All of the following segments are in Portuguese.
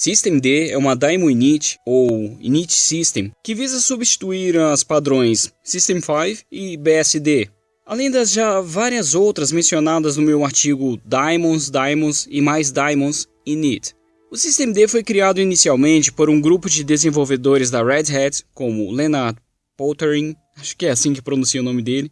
Systemd é uma Daemon Init, ou Init System, que visa substituir as padrões System 5 e BSD, além das já várias outras mencionadas no meu artigo Daemons, Daemons e mais Daemons Init. O Systemd foi criado inicialmente por um grupo de desenvolvedores da Red Hat, como Leonard Pottering, acho que é assim que pronuncia o nome dele,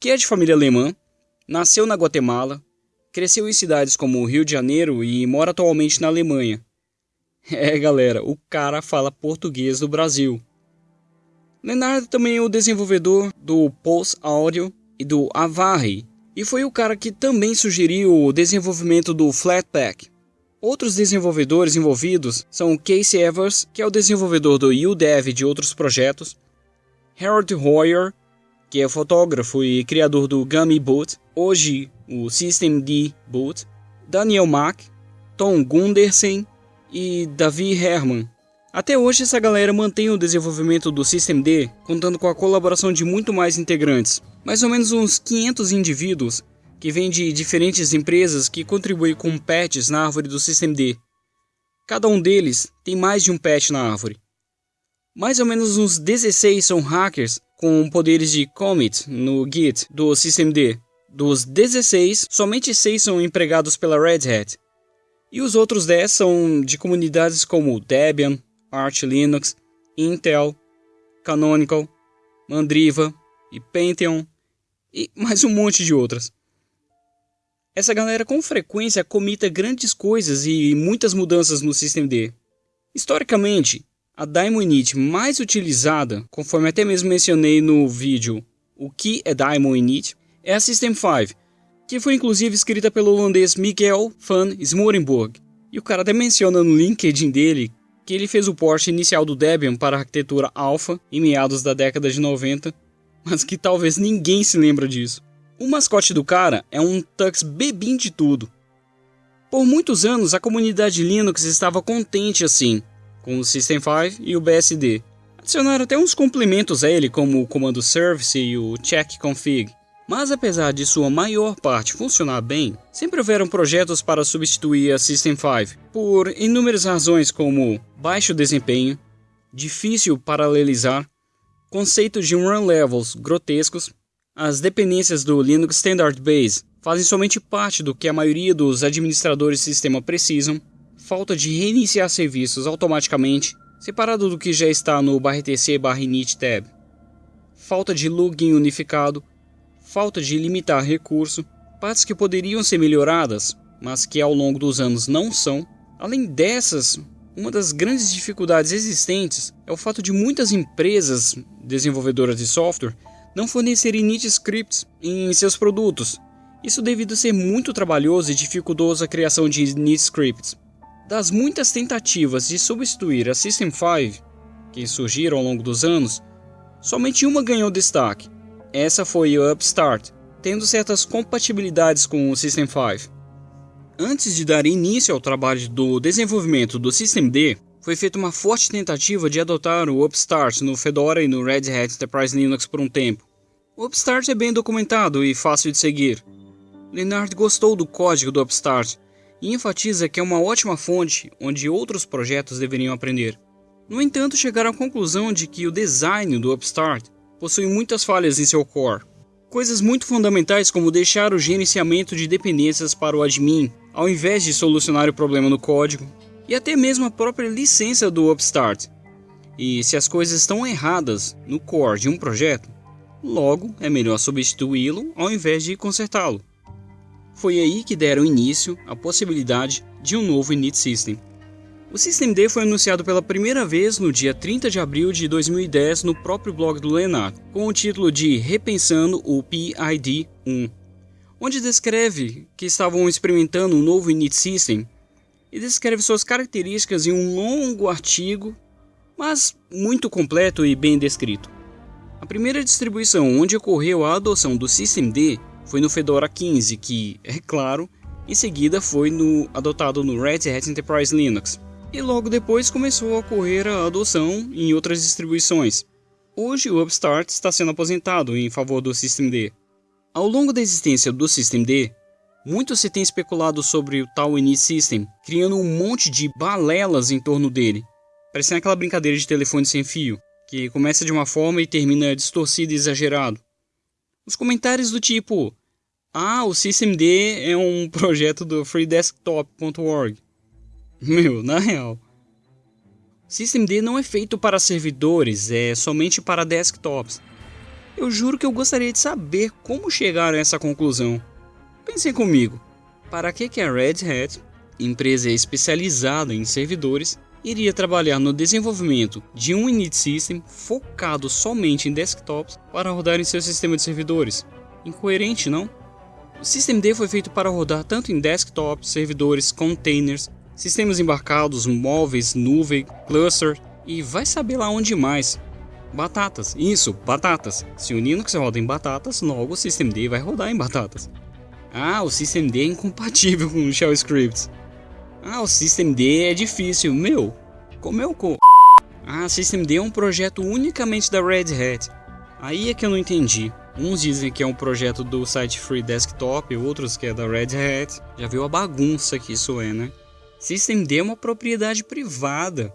que é de família alemã, nasceu na Guatemala, cresceu em cidades como Rio de Janeiro e mora atualmente na Alemanha. É, galera, o cara fala português do Brasil. Leonardo também é o desenvolvedor do Pulse Audio e do Avari, e foi o cara que também sugeriu o desenvolvimento do Flatpak. Outros desenvolvedores envolvidos são Casey Evers, que é o desenvolvedor do UDEV de outros projetos, Harold Hoyer, que é fotógrafo e criador do Gummy Boot, hoje o Systemd Boot, Daniel Mack, Tom Gundersen e Davi Herman. Até hoje essa galera mantém o desenvolvimento do Systemd, contando com a colaboração de muito mais integrantes, mais ou menos uns 500 indivíduos que vêm de diferentes empresas que contribuem com patches na árvore do Systemd. Cada um deles tem mais de um patch na árvore. Mais ou menos uns 16 são hackers com poderes de commit no Git do Systemd. Dos 16, somente 6 são empregados pela Red Hat. E os outros 10 são de comunidades como Debian, Arch Linux, Intel, Canonical, Mandriva e Pantheon e mais um monte de outras. Essa galera com frequência comita grandes coisas e muitas mudanças no Systemd. Historicamente, a Daimon Init mais utilizada, conforme até mesmo mencionei no vídeo o que é Daimon Init, é a System 5, que foi inclusive escrita pelo holandês Miguel van Smorenburg. E o cara até menciona no LinkedIn dele que ele fez o port inicial do Debian para a arquitetura Alpha em meados da década de 90, mas que talvez ninguém se lembra disso. O mascote do cara é um Tux bebim de tudo. Por muitos anos a comunidade Linux estava contente assim, com o System 5 e o BSD. Adicionaram até uns complementos a ele, como o comando service e o check config. Mas apesar de sua maior parte funcionar bem, sempre houveram projetos para substituir a System 5, por inúmeras razões como baixo desempenho, difícil paralelizar, conceitos de run levels grotescos, as dependências do Linux Standard Base fazem somente parte do que a maioria dos administradores de sistema precisam, falta de reiniciar serviços automaticamente, separado do que já está no barrtc init tab, falta de login unificado, falta de limitar recurso, partes que poderiam ser melhoradas, mas que ao longo dos anos não são. Além dessas, uma das grandes dificuldades existentes é o fato de muitas empresas desenvolvedoras de software não fornecerem init scripts em seus produtos. Isso devido a ser muito trabalhoso e dificultoso a criação de init scripts. Das muitas tentativas de substituir a System 5 que surgiram ao longo dos anos, somente uma ganhou destaque. Essa foi o Upstart, tendo certas compatibilidades com o System 5. Antes de dar início ao trabalho do desenvolvimento do Systemd, foi feita uma forte tentativa de adotar o Upstart no Fedora e no Red Hat Enterprise Linux por um tempo. O Upstart é bem documentado e fácil de seguir. Leonard gostou do código do Upstart e enfatiza que é uma ótima fonte onde outros projetos deveriam aprender. No entanto, chegaram à conclusão de que o design do Upstart possui muitas falhas em seu core. Coisas muito fundamentais como deixar o gerenciamento de dependências para o admin, ao invés de solucionar o problema no código, e até mesmo a própria licença do Upstart. E se as coisas estão erradas no core de um projeto, logo é melhor substituí-lo ao invés de consertá-lo. Foi aí que deram início à possibilidade de um novo init system. O Systemd foi anunciado pela primeira vez no dia 30 de abril de 2010 no próprio blog do Leonardo, com o título de Repensando o PID-1, onde descreve que estavam experimentando um novo init system e descreve suas características em um longo artigo, mas muito completo e bem descrito. A primeira distribuição onde ocorreu a adoção do Systemd foi no Fedora 15, que, é claro, em seguida foi no, adotado no Red Hat Enterprise Linux. E logo depois começou a ocorrer a adoção em outras distribuições. Hoje o Upstart está sendo aposentado em favor do Systemd. Ao longo da existência do Systemd, Muito se tem especulado sobre o tal Init System, criando um monte de balelas em torno dele, parecendo aquela brincadeira de telefone sem fio, que começa de uma forma e termina distorcido e exagerado. Os comentários do tipo: Ah, o SystemD é um projeto do freedesktop.org. Meu, na real. SystemD não é feito para servidores, é somente para desktops. Eu juro que eu gostaria de saber como chegaram a essa conclusão. Pensem comigo, para que, que a Red Hat, empresa especializada em servidores, iria trabalhar no desenvolvimento de um init system focado somente em desktops para rodar em seu sistema de servidores? Incoerente, não? O SystemD foi feito para rodar tanto em desktops, servidores, containers, sistemas embarcados, móveis, nuvem, cluster e vai saber lá onde mais. Batatas, isso, batatas. Se o Linux roda em batatas, logo o SystemD vai rodar em batatas. Ah, o SystemD é incompatível com o Shell Scripts. Ah, o SystemD é difícil. Meu, comeu co... Ah, SystemD é um projeto unicamente da Red Hat. Aí é que eu não entendi. Uns dizem que é um projeto do site Free Desktop, outros que é da Red Hat. Já viu a bagunça que isso é, né? SystemD é uma propriedade privada.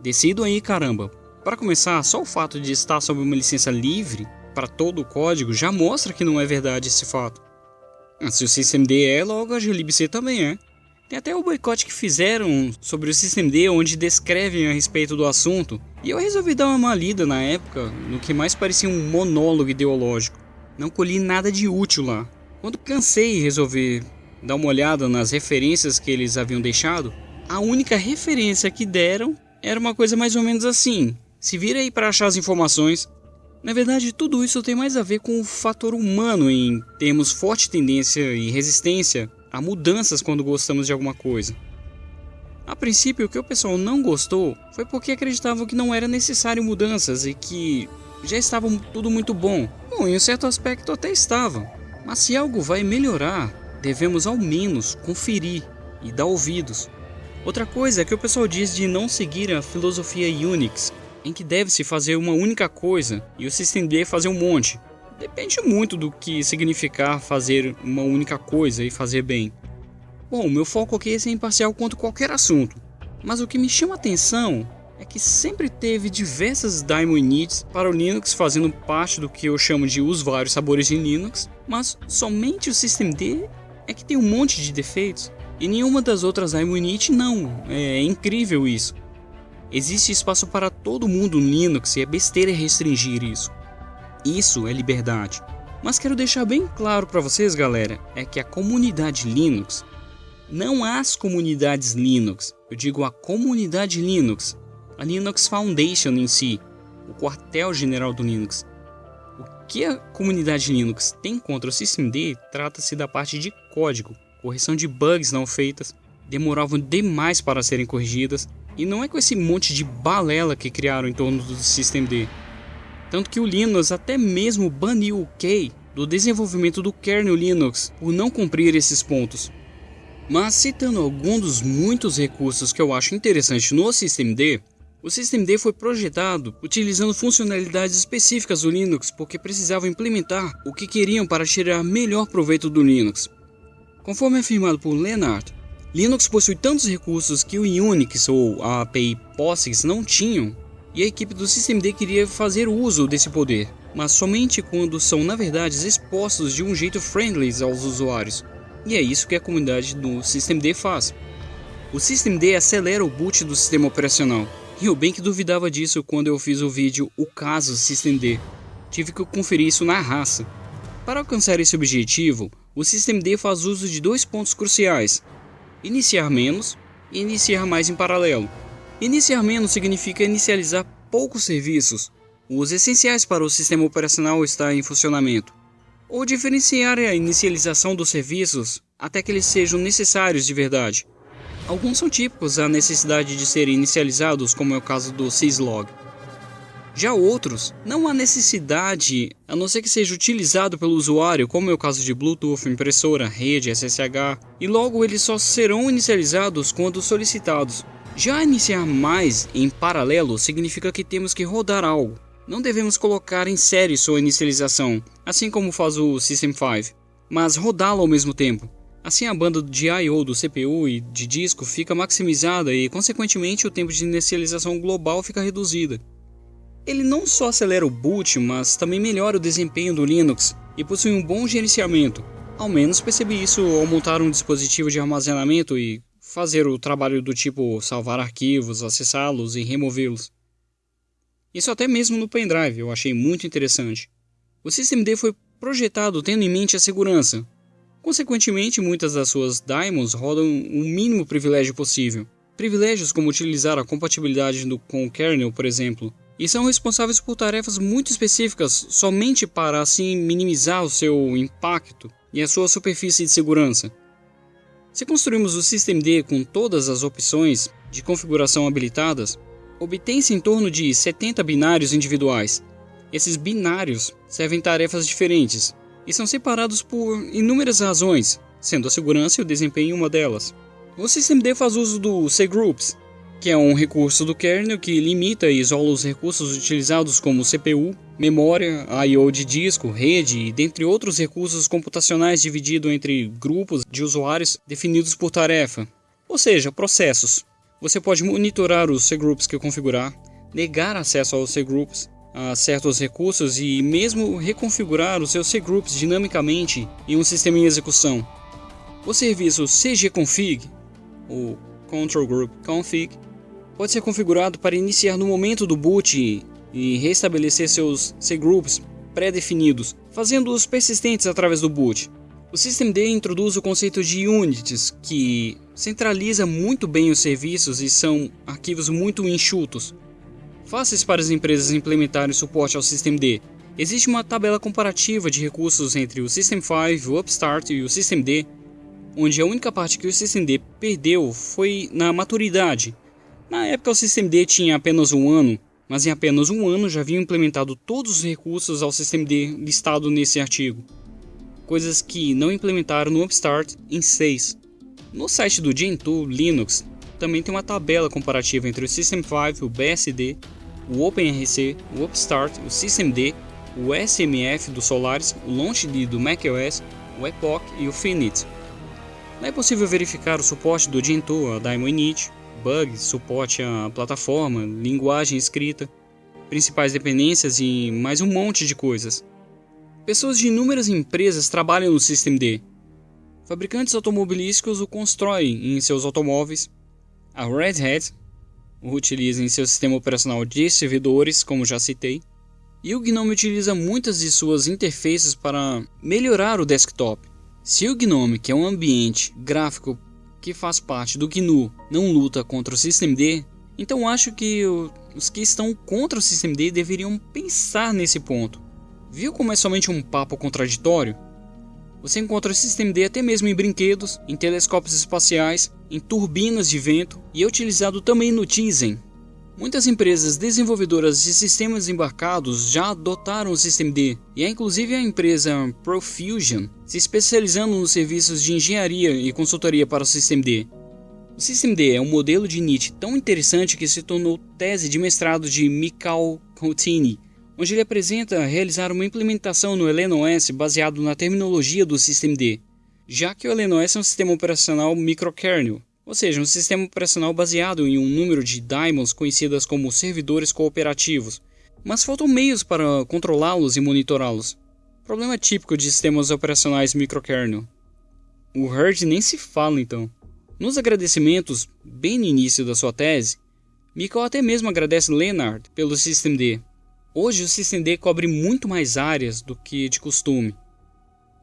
Decido aí, caramba. Para começar, só o fato de estar sob uma licença livre para todo o código já mostra que não é verdade esse fato. Ah, se o SystemD é, logo a glibc também é. Tem até o boicote que fizeram sobre o SystemD, onde descrevem a respeito do assunto, e eu resolvi dar uma lida na época, no que mais parecia um monólogo ideológico. Não colhi nada de útil lá. Quando cansei e resolvi dar uma olhada nas referências que eles haviam deixado, a única referência que deram era uma coisa mais ou menos assim: se vira aí para achar as informações. Na verdade, tudo isso tem mais a ver com o fator humano em termos forte tendência e resistência a mudanças quando gostamos de alguma coisa. A princípio, o que o pessoal não gostou foi porque acreditavam que não era necessário mudanças e que já estava tudo muito bom. Bom, em um certo aspecto até estava. Mas se algo vai melhorar, devemos ao menos conferir e dar ouvidos. Outra coisa é que o pessoal diz de não seguir a filosofia Unix, em que deve-se fazer uma única coisa e o SystemD fazer um monte. Depende muito do que significar fazer uma única coisa e fazer bem. Bom, meu foco aqui é ser imparcial quanto qualquer assunto, mas o que me chama a atenção é que sempre teve diversas daemon inits para o Linux fazendo parte do que eu chamo de os vários sabores de Linux, mas somente o SystemD é que tem um monte de defeitos e nenhuma das outras init não. É incrível isso. Existe espaço para todo mundo no Linux e é besteira restringir isso. Isso é liberdade. Mas quero deixar bem claro para vocês, galera, é que a comunidade Linux, não as comunidades Linux, eu digo a comunidade Linux, a Linux Foundation em si, o quartel-general do Linux. Que a comunidade Linux tem contra o SystemD trata-se da parte de código, correção de bugs não feitas, demoravam demais para serem corrigidas, e não é com esse monte de balela que criaram em torno do SystemD. Tanto que o Linux até mesmo baniu o Key do desenvolvimento do kernel Linux por não cumprir esses pontos. Mas citando alguns dos muitos recursos que eu acho interessante no SystemD, o SystemD foi projetado utilizando funcionalidades específicas do Linux porque precisavam implementar o que queriam para tirar melhor proveito do Linux. Conforme afirmado por Leonard, Linux possui tantos recursos que o Unix ou a API POSIX não tinham, e a equipe do SystemD queria fazer uso desse poder, mas somente quando são na verdade expostos de um jeito friendly aos usuários. E é isso que a comunidade do SystemD faz. O SystemD acelera o boot do sistema operacional, e eu bem que duvidava disso quando eu fiz o vídeo O Caso SystemD. Tive que conferir isso na raça. Para alcançar esse objetivo, o SystemD faz uso de dois pontos cruciais, iniciar menos e iniciar mais em paralelo. Iniciar menos significa inicializar poucos serviços, os essenciais para o sistema operacional estar em funcionamento, ou diferenciar a inicialização dos serviços até que eles sejam necessários de verdade. Alguns são típicos à necessidade de serem inicializados, como é o caso do syslog. Já outros, não há necessidade, a não ser que seja utilizado pelo usuário, como é o caso de Bluetooth, impressora, rede, SSH, e logo eles só serão inicializados quando solicitados. Já iniciar mais em paralelo significa que temos que rodar algo. Não devemos colocar em série sua inicialização, assim como faz o System 5, mas rodá-lo ao mesmo tempo. Assim a banda de I/O do CPU e de disco fica maximizada e, consequentemente, o tempo de inicialização global fica reduzida. Ele não só acelera o boot, mas também melhora o desempenho do Linux e possui um bom gerenciamento. Ao menos percebi isso ao montar um dispositivo de armazenamento e fazer o trabalho do tipo salvar arquivos, acessá-los e removê-los. Isso até mesmo no pendrive eu achei muito interessante. O SystemD foi projetado tendo em mente a segurança, Consequentemente, muitas das suas daemons rodam o mínimo privilégio possível. Privilégios como utilizar a compatibilidade do, com o kernel, por exemplo, e são responsáveis por tarefas muito específicas somente para assim minimizar o seu impacto e a sua superfície de segurança. Se construirmos o systemd com todas as opções de configuração habilitadas, obtém-se em torno de 70 binários individuais. Esses binários servem tarefas diferentes, e são separados por inúmeras razões, sendo a segurança e o desempenho uma delas. O systemd faz uso do cgroups, que é um recurso do kernel que limita e isola os recursos utilizados como CPU, memória, I/O de disco, rede e dentre outros recursos computacionais dividido entre grupos de usuários definidos por tarefa, ou seja, processos. Você pode monitorar os cgroups que configurar, negar acesso aos cgroups, a certos recursos e mesmo reconfigurar os seus cgroups dinamicamente em um sistema em execução. O serviço cgconfig, ou control group config, pode ser configurado para iniciar no momento do boot e restabelecer seus cgroups pré-definidos, fazendo-os persistentes através do boot. O systemd introduz o conceito de units, que centraliza muito bem os serviços e são arquivos muito enxutos, fáceis para as empresas implementarem suporte ao systemd. Existe uma tabela comparativa de recursos entre o System 5, o Upstart e o systemd, onde a única parte que o systemd perdeu foi na maturidade. Na época o systemd tinha apenas um ano, mas em apenas um ano já haviam implementado todos os recursos ao systemd listado nesse artigo, coisas que não implementaram no Upstart em 6. No site do Gentoo Linux também tem uma tabela comparativa entre o System 5, o BSD o OpenRC, o Upstart, o systemd, o SMF do Solaris, o Launchd do macOS, o Epoch e o Finite. Não é possível verificar o suporte do Gentoo a Daemon Init, bugs, suporte à plataforma, linguagem escrita, principais dependências e mais um monte de coisas. Pessoas de inúmeras empresas trabalham no systemd. Fabricantes automobilísticos o constroem em seus automóveis. A Red Hat utiliza em seu sistema operacional de servidores, como já citei, e o GNOME utiliza muitas de suas interfaces para melhorar o desktop. Se o GNOME, que é um ambiente gráfico que faz parte do GNU, não luta contra o systemd, então acho que os que estão contra o systemd deveriam pensar nesse ponto. Viu como é somente um papo contraditório? Você encontra o systemd até mesmo em brinquedos, em telescópios espaciais, em turbinas de vento e é utilizado também no Tizen. Muitas empresas desenvolvedoras de sistemas embarcados já adotaram o systemd, e é inclusive a empresa Profusion se especializando nos serviços de engenharia e consultoria para o systemd. O systemd é um modelo de NIT tão interessante que se tornou tese de mestrado de Mikhail Koutini, onde ele apresenta realizar uma implementação no LNOS baseado na terminologia do systemd, já que o LNOS é um sistema operacional microkernel, ou seja, um sistema operacional baseado em um número de daemons conhecidas como servidores cooperativos, mas faltam meios para controlá-los e monitorá-los. Problema típico de sistemas operacionais microkernel. O Herd nem se fala então. Nos agradecimentos, bem no início da sua tese, Mikkel até mesmo agradece Leonard pelo systemd, Hoje o systemd cobre muito mais áreas do que de costume.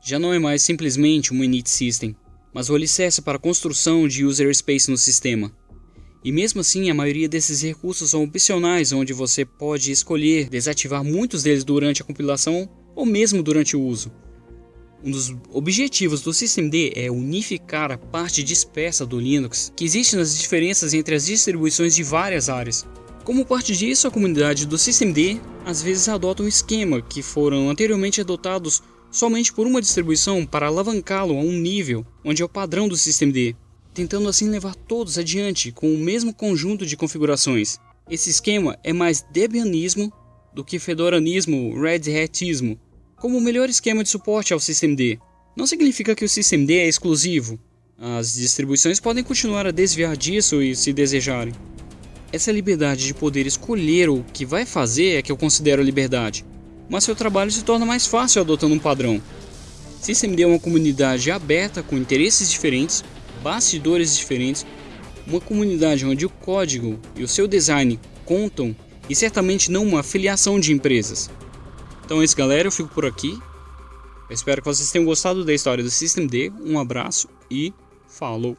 Já não é mais simplesmente um init system, mas o alicerce para a construção de user space no sistema. E mesmo assim, a maioria desses recursos são opcionais, onde você pode escolher desativar muitos deles durante a compilação ou mesmo durante o uso. Um dos objetivos do systemd é unificar a parte dispersa do Linux que existe nas diferenças entre as distribuições de várias áreas, como parte disso, a comunidade do systemd às vezes adota um esquema que foram anteriormente adotados somente por uma distribuição para alavancá-lo a um nível onde é o padrão do systemd, tentando assim levar todos adiante com o mesmo conjunto de configurações. Esse esquema é mais debianismo do que fedoranismo, red hatismo, como o melhor esquema de suporte ao systemd. Não significa que o SystemD é exclusivo. As distribuições podem continuar a desviar disso e se desejarem. Essa liberdade de poder escolher o que vai fazer é que eu considero liberdade, mas seu trabalho se torna mais fácil adotando um padrão. SystemD é uma comunidade aberta com interesses diferentes, bastidores diferentes, uma comunidade onde o código e o seu design contam e certamente não uma filiação de empresas. Então é isso galera, eu fico por aqui. Eu espero que vocês tenham gostado da história do System D. Um abraço e falou!